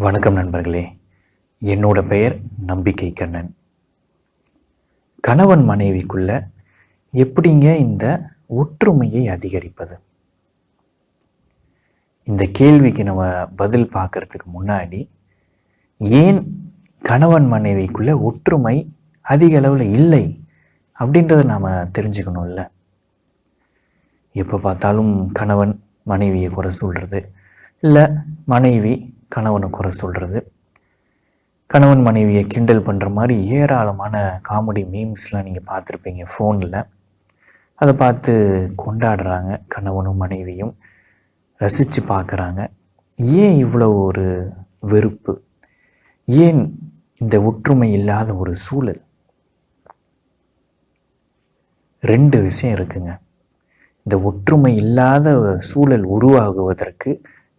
வணக்கம் நண்பர்களே. என்னோட பெயர் நம்பிக்கை கண்ணன். கணவன் மனைவிக்குள்ள எப்படிங்க இந்த ஒற்றுமையை அதிகரிப்பது? இந்த கேள்விக்கு நம்ம பதில் பார்க்கறதுக்கு முன்னாடி ஏன் கணவன் மனைவிக்குள்ள ஒற்றுமை அதிக அளவில் இல்லை அப்படின்றத நாம் தெரிஞ்சுக்கணும்ல. எப்போ பார்த்தாலும் கணவன் மனைவியை குறை சொல்கிறது இல்லை மனைவி கணவனை குறை சொல்கிறது கணவன் மனைவியை கிண்டல் பண்ணுற மாதிரி ஏராளமான காமெடி மீம்ஸ்லாம் நீங்கள் பார்த்துருப்பீங்க ஃபோனில் அதை பார்த்து கொண்டாடுறாங்க கணவனும் மனைவியும். ரசித்து பார்க்குறாங்க. ஏன் இவ்வளோ ஒரு வெறுப்பு? ஏன் இந்த ஒற்றுமை இல்லாத ஒரு சூழல்? ரெண்டு விஷயம் இருக்குங்க. இந்த ஒற்றுமை இல்லாத சூழல் உருவாகுவதற்கு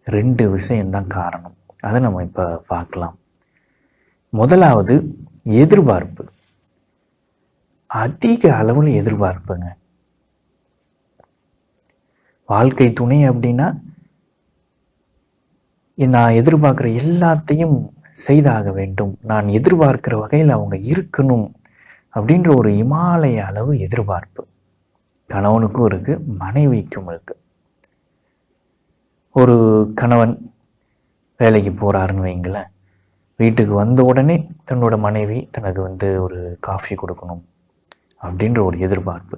ரெண்டு விஷயம்தான் காரணம். அதை நம்ம இப்போ பார்க்கலாம். முதலாவது எதிர்பார்ப்பு. அதிக அளவில் எதிர்பார்ப்புங்க. வாழ்க்கை துணை அப்படின்னா நான் எதிர்பார்க்குற எல்லாத்தையும் செய்தாக வேண்டும். நான் எதிர்பார்க்கிற வகையில் அவங்க இருக்கணும் அப்படின்ற ஒரு இமாலய அளவு எதிர்பார்ப்பு. கணவனுக்கும் இருக்குது மனைவிக்கும் இருக்குது ஒரு கணவன் வேலைக்கு போகிறாருன்னு வைங்களேன். வீட்டுக்கு வந்த உடனே தன்னோட மனைவி தனக்கு வந்து ஒரு காஃபி கொடுக்கணும் அப்படின்ற ஒரு எதிர்பார்ப்பு.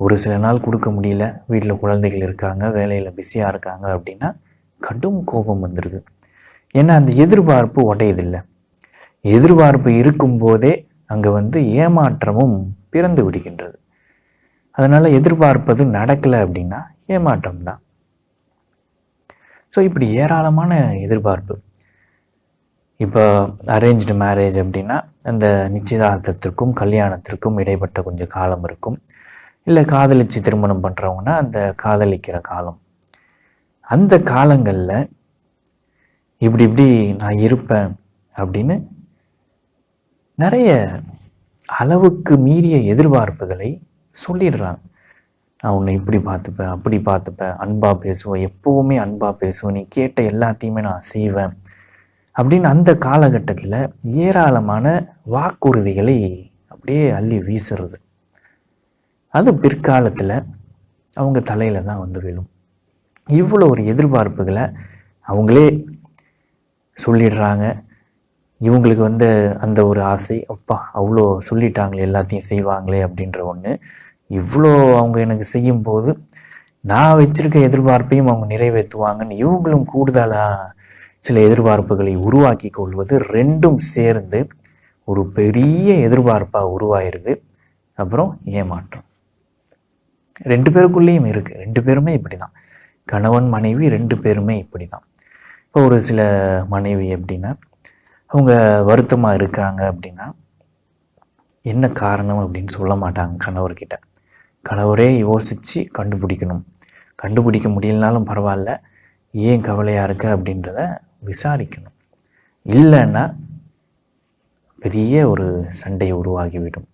ஒரு சில நாள் கொடுக்க முடியல. வீட்டில் குழந்தைகள் இருக்காங்க வேலையில் பிஸியாக இருக்காங்க அப்படின்னா கடும் கோபம் வந்துடுது ஏன்னா அந்த எதிர்பார்ப்பு உடையதில்லை. எதிர்பார்ப்பு இருக்கும்போதே அங்கே வந்து ஏமாற்றமும் பிறந்து விடுகின்றது. அதனால் எதிர்பார்ப்பது நடக்கலை அப்படின்னா ஏமாற்றம் தான் ஸோ இப்படி ஏராளமான எதிர்பார்ப்பு. இப்போ அரேஞ்சு மேரேஜ் அப்படின்னா அந்த நிச்சயதார்த்தத்திற்கும் கல்யாணத்திற்கும் இடைப்பட்ட கொஞ்சம் காலம் இருக்கும். இல்லை காதலிச்சு திருமணம் பண்ணுறவங்கன்னா அந்த காதலிக்கிற காலம். அந்த காலங்களில் இப்படி இப்படி நான் இருப்பேன் அப்படின்னு நிறைய அளவுக்கு மீறிய எதிர்பார்ப்புகளை சொல்லிடுறாங்க. நான் உன்னை இப்படி பார்த்துப்பேன் அப்படி பார்த்துப்பேன். அன்பாக பேசுவேன் எப்போவுமே அன்பாக பேசுவேன் நீ கேட்ட எல்லாத்தையுமே நான் செய்வேன். அப்படின்னு அந்த காலகட்டத்தில் ஏராளமான வாக்குறுதிகளை அப்படியே அள்ளி வீசுறது. அது பிற்காலத்தில் அவங்க தலையில் தான் வந்து விழும். இவ்வளோ ஒரு எதிர்பார்ப்புகளை அவங்களே சொல்லிடுறாங்க. இவங்களுக்கு வந்து அந்த ஒரு ஆசை அப்பா அவ்வளோ சொல்லிட்டாங்களே எல்லாத்தையும் செய்வாங்களே அப்படின்ற ஒன்று இவ்வளோ அவங்க எனக்கு செய்யும்போது நான் வச்சுருக்க எதிர்பார்ப்பையும் அவங்க நிறைவேற்றுவாங்கன்னு இவங்களும் கூடுதலாக சில எதிர்பார்ப்புகளை உருவாக்கி கொள்வது ரெண்டும் சேர்ந்து ஒரு பெரிய எதிர்பார்ப்பாக உருவாயிருது. அப்புறம் ஏமாற்றம். ரெண்டு பேருக்குள்ளேயும் இருக்குது ரெண்டு பேருமே இப்படி தான் கணவன் மனைவி ரெண்டு பேருமே இப்படி தான் இப்போ ஒரு சில மனைவி எப்படின்னா அவங்க வருத்தமாக இருக்காங்க அப்படின்னா என்ன காரணம் அப்படின்னு சொல்ல மாட்டாங்க கணவர்கிட்ட. கணவரே யோசித்து கண்டுபிடிக்கணும். கண்டுபிடிக்க முடியலனாலும் பரவாயில்ல. ஏன் கவலையாக இருக்க அப்படின்றத விசாரிக்கணும். இல்லைன்னா பெரிய ஒரு சண்டை உருவாகிவிடும்.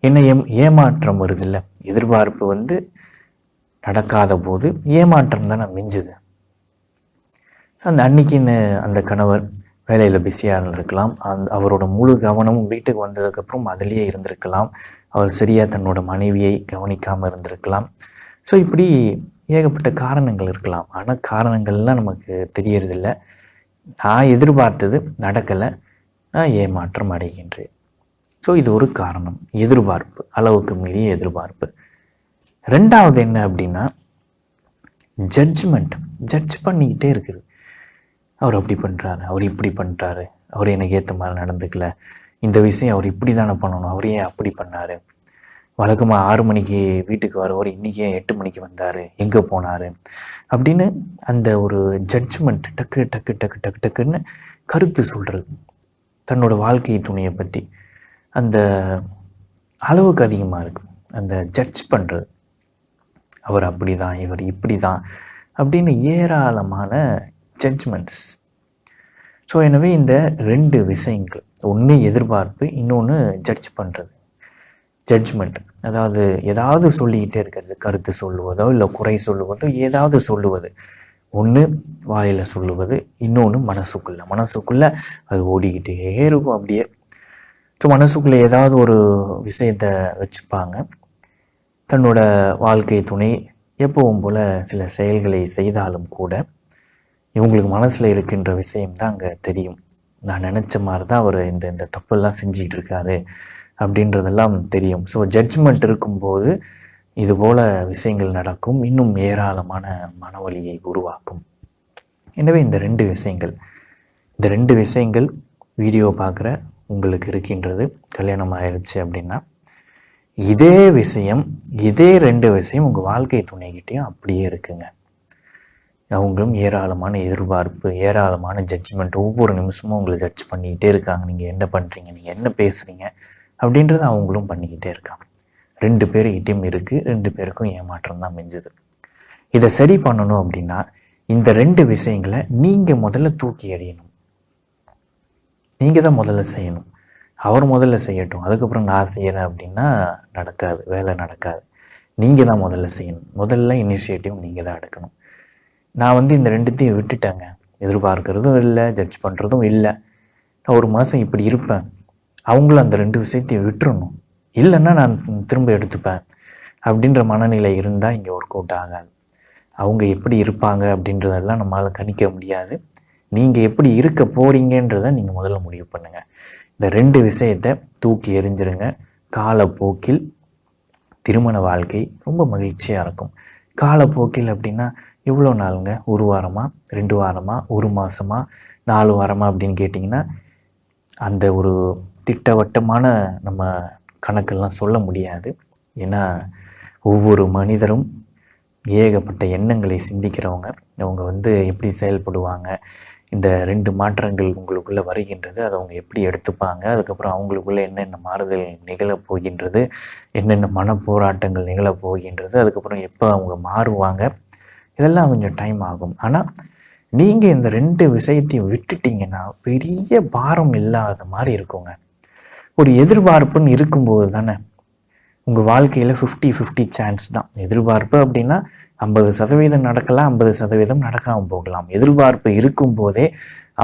என்ன ஏம் ஏமாற்றம் வருதில்ல? எதிர்பார்ப்பு வந்து நடக்காத போது ஏமாற்றம் தானே மிஞ்சுது. அந்த அன்னைக்குன்னு அந்த கணவர் வேலையில் பிஸியாக இருந்திருக்கலாம். அந் அவரோட முழு கவனமும் வீட்டுக்கு வந்ததுக்கப்புறம் அதிலேயே இருந்திருக்கலாம். அவர் சரியாக தன்னோட மனைவியை கவனிக்காமல் இருந்திருக்கலாம். ஸோ இப்படி ஏகப்பட்ட காரணங்கள் இருக்கலாம். ஆனால் காரணங்கள்லாம் நமக்கு தெரியறதில்ல. நான் எதிர்பார்த்தது நடக்கலை. நான் ஏமாற்றம் அடைகின்றேன். ஸோ இது ஒரு காரணம். எதிர்பார்ப்பு. அளவுக்கு மீறிய எதிர்பார்ப்பு. ரெண்டாவது என்ன அப்படின்னா ஜட்ஜ்மெண்ட் ஜட்ஜ் பண்ணிக்கிட்டே இருக்குது. அவர் அப்படி பண்ணுறாரு அவர் இப்படி பண்ணுறாரு அவர் எனக்கு ஏற்ற மாதிரி நடந்துக்கல. இந்த விஷயம் அவர் இப்படி தானே பண்ணணும் அவர் ஏன் அப்படி பண்ணார். வழக்கமாக ஆறு மணிக்கு வீட்டுக்கு வரவர் இன்றைக்கி ஏன் எட்டு மணிக்கு வந்தார் எங்கே போனார்? அப்படின்னு அந்த ஒரு ஜட்ஜ்மெண்ட் டக்கு டக்கு டக்கு டக்கு டக்குன்னு கருத்து சொல்கிறது தன்னோட வாழ்க்கை துணையை பற்றி அந்த அளவுக்கு அதிகமாக இருக்குது அந்த ஜட்ஜ் பண்ணுறது அவர் அப்படி தான் இவர் இப்படி தான் அப்படின்னு ஏராளமான ஜட்ஜ்மெண்ட்ஸ் ஸோ எனவே இந்த ரெண்டு விஷயங்கள் ஒன்று எதிர்பார்ப்பு இன்னொன்று ஜட்ஜ் பண்ணுறது ஜட்ஜ்மெண்ட் அதாவது ஏதாவது சொல்லிக்கிட்டே இருக்கிறது. கருத்து சொல்லுவதோ இல்லை குறை சொல்லுவதோ ஏதாவது சொல்லுவது. ஒன்று வாயில் சொல்லுவது இன்னொன்று மனசுக்குள்ளே. மனசுக்குள்ளே அது ஓடிக்கிட்டே இருக்கும் அப்படியே. ஸோ மனசுக்குள்ளே ஏதாவது ஒரு விஷயத்தை வச்சுப்பாங்க. தன்னோட வாழ்க்கை துணை எப்பவும் போல் சில செயல்களை செய்தாலும் கூட இவங்களுக்கு மனசில் இருக்கின்ற விஷயம் தான் அங்கே தெரியும். நான் நினச்ச மாதிரி தான் அவர் இந்த இந்த தப்பெல்லாம் செஞ்சிகிட்டு இருக்காரு அப்படின்றதெல்லாம் தெரியும். ஸோ ஜட்ஜ்மெண்ட் இருக்கும்போது இதுபோல் விஷயங்கள் நடக்கும். இன்னும் ஏராளமான மனவலியை உருவாக்கும். எனவே இந்த ரெண்டு விஷயங்கள் இந்த ரெண்டு விஷயங்கள் வீடியோ பார்க்குற உங்களுக்கு இருக்கின்றது. கல்யாணம் ஆயிடுச்சு அப்படின்னா இதே விஷயம் இதே ரெண்டு விஷயம் உங்கள் வாழ்க்கை துணைக்கிட்டேயும் அப்படியே இருக்குங்க. அவங்களும் ஏராளமான எதிர்பார்ப்பு ஏராளமான ஜட்ஜ்மெண்ட் ஒவ்வொரு நிமிஷமும் உங்களை ஜட்ஜ் பண்ணிக்கிட்டே இருக்காங்க. நீங்கள் என்ன பண்ணுறீங்க நீங்கள் என்ன பேசுகிறீங்க அப்படின்றத அவங்களும் பண்ணிக்கிட்டே இருக்காங்க. ரெண்டு பேர்கிட்டையும் இருக்குது ரெண்டு பேருக்கும் ஏமாற்றம் தான் மிஞ்சுது. இதை சரி பண்ணணும் அப்படின்னா இந்த ரெண்டு விஷயங்களை நீங்கள் முதல்ல தூக்கி எறியணும். நீங்கள் தான் முதல்ல செய்யணும். அவர் முதல்ல செய்யட்டும். அதுக்கப்புறம் நான் செய்கிறேன் அப்படின்னா நடக்காது. வேலை நடக்காது. நீங்கள் தான் முதல்ல செய்யணும். முதல்ல இனிஷியேட்டிவ் நீங்கள் தான் எடுக்கணும். நான் வந்து இந்த ரெண்டுத்தையும் விட்டுட்டேங்க. எதிர்பார்க்கறதும் இல்லை ஜட்ஜ் பண்ணுறதும் இல்லை. நான் ஒரு மாதம் இப்படி இருப்பேன். அவங்களும் அந்த ரெண்டு விஷயத்தையும் விட்டுறணும். இல்லைன்னா நான் திரும்ப எடுத்துப்பேன். அப்படின்ற மனநிலை இருந்தால் இங்கே ஒர்க் அவுட் ஆகாது. அவங்க எப்படி இருப்பாங்க அப்படின்றதெல்லாம் நம்மளால் கணிக்க முடியாது. நீங்கள் எப்படி இருக்க போகிறீங்கன்றதை நீங்கள் முதல்ல முடிவு பண்ணுங்கள் இந்த ரெண்டு விஷயத்தை தூக்கி எறிஞ்சிருங்க. காலப்போக்கில் திருமண வாழ்க்கை ரொம்ப மகிழ்ச்சியாக இருக்கும். காலப்போக்கில் அப்படின்னா எவ்வளோ நாளுங்க? ஒரு வாரமாக ரெண்டு வாரமாக ஒரு மாதமா நாலு வாரமாக அப்படின்னு கேட்டிங்கன்னா அந்த ஒரு திட்டவட்டமான நம்ம கணக்கெல்லாம் சொல்ல முடியாது. ஏன்னா ஒவ்வொரு மனிதரும் ஏகப்பட்ட எண்ணங்களை சிந்திக்கிறவங்க. அவங்க வந்து எப்படி செயல்படுவாங்க? இந்த ரெண்டு மாற்றங்கள் உங்களுக்குள்ளே வருகின்றது அதை அவங்க எப்படி எடுத்துப்பாங்க? அதுக்கப்புறம் அவங்களுக்குள்ளே என்னென்ன மாறுதல் நிகழப் போகின்றது? என்னென்ன மன போராட்டங்கள் நிகழப் போகின்றது? அதுக்கப்புறம் எப்போ அவங்க மாறுவாங்க? இதெல்லாம் கொஞ்சம் டைம் ஆகும். ஆனால் நீங்கள் இந்த ரெண்டு விஷயத்தையும் விட்டுட்டீங்கன்னா பெரிய பாரம் இல்லாத மாதிரி இருக்குங்க. ஒரு எதிர்பார்ப்புன்னு இருக்கும்போது தானே உங்கள் வாழ்க்கையில் ஃபிஃப்டி ஃபிஃப்டி சான்ஸ் தான். எதிர்பார்ப்பு அப்படின்னா ஐம்பது சதவீதம் நடக்கலாம் ஐம்பது சதவீதம் நடக்காமல் போகலாம். எதிர்பார்ப்பு இருக்கும்போதே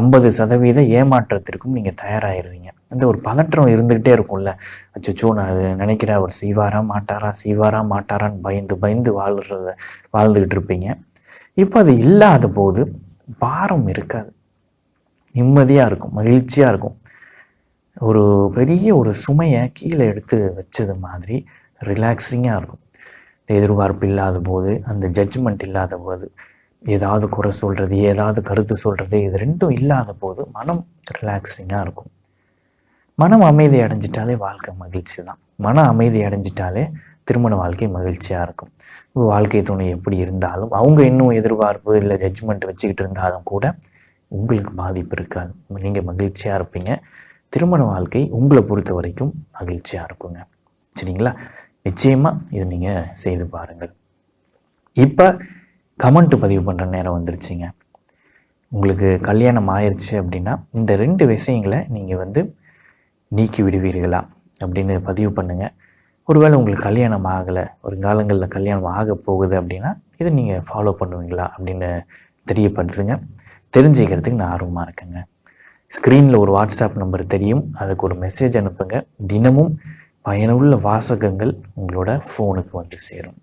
ஐம்பது சதவீத ஏமாற்றத்திற்கும் நீங்கள் தயாராகிடுவீங்க அந்த ஒரு பதற்றம் இருந்துக்கிட்டே இருக்கும்ல. அச்சோ நான் அது நினைக்கிறேன் அவர் செய்வாரா மாட்டாரா செய்வாரா மாட்டாரான்னு பயந்து பயந்து வாழ்கிறத வாழ்ந்துக்கிட்டு இருப்பீங்க. இப்போ அது இல்லாத போது பாரம் இருக்காது. நிம்மதியாக இருக்கும் மகிழ்ச்சியாக இருக்கும். ஒரு பெரிய ஒரு சுமையை கீழே எடுத்து வச்சது மாதிரி ரிலாக்ஸிங்காக இருக்கும். இந்த எதிர்பார்ப்பு இல்லாத போது அந்த ஜட்ஜ்மெண்ட் இல்லாத போது ஏதாவது குறை சொல்கிறது ஏதாவது கருத்து சொல்கிறது இது ரெண்டும் இல்லாத போது மனம் ரிலாக்ஸிங்காக இருக்கும். மனம் அமைதி அடைஞ்சிட்டாலே வாழ்க்கை மகிழ்ச்சி தான். மன அமைதி அடைஞ்சிட்டாலே திருமண வாழ்க்கை மகிழ்ச்சியாக இருக்கும். வாழ்க்கை துணை எப்படி இருந்தாலும் அவங்க இன்னும் எதிர்பார்ப்பு இல்லை ஜட்ஜ்மெண்ட் வச்சுக்கிட்டு இருந்தாலும் கூட உங்களுக்கு பாதிப்பு இருக்காது. நீங்கள் மகிழ்ச்சியாக இருப்பீங்க. திருமண வாழ்க்கை உங்களை பொறுத்த வரைக்கும் மகிழ்ச்சியாக இருக்குங்க. சரிங்களா? நிச்சயமாக இது நீங்கள் செய்து பாருங்கள். இப்போ கமெண்ட் பதிவு பண்ணுற நேரம் வந்துருச்சுங்க. உங்களுக்கு கல்யாணம் ஆயிடுச்சு அப்படின்னா இந்த ரெண்டு விஷயங்களை நீங்கள் வந்து நீக்கி விடுவீர்களா அப்படின்னு பதிவு பண்ணுங்கள் ஒருவேளை உங்களுக்கு கல்யாணம் ஆகலை ஒரு காலங்களில் கல்யாணம் ஆக போகுது அப்படின்னா இதை நீங்கள் ஃபாலோ பண்ணுவீங்களா அப்படின்னு தெரியப்படுத்துங்க. தெரிஞ்சுக்கிறதுக்கு நான் ஆர்வமாக இருக்கேங்க. ஸ்க்ரீனில் ஒரு வாட்ஸ்அப் நம்பர் தெரியும். அதுக்கு ஒரு மெசேஜ் அனுப்புங்க. தினமும் பயனுள்ள வாசகங்கள் உங்களோட ஃபோனுக்கு வந்து சேரும்.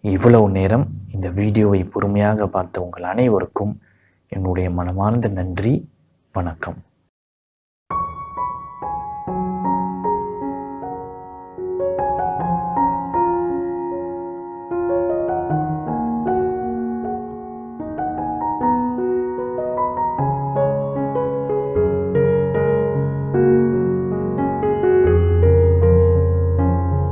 இவ்வளவு நேரம் இந்த வீடியோவை பொறுமையாக பார்த்த உங்கள் அனைவருக்கும் என்னுடைய மனமார்ந்த நன்றி. வணக்கம்.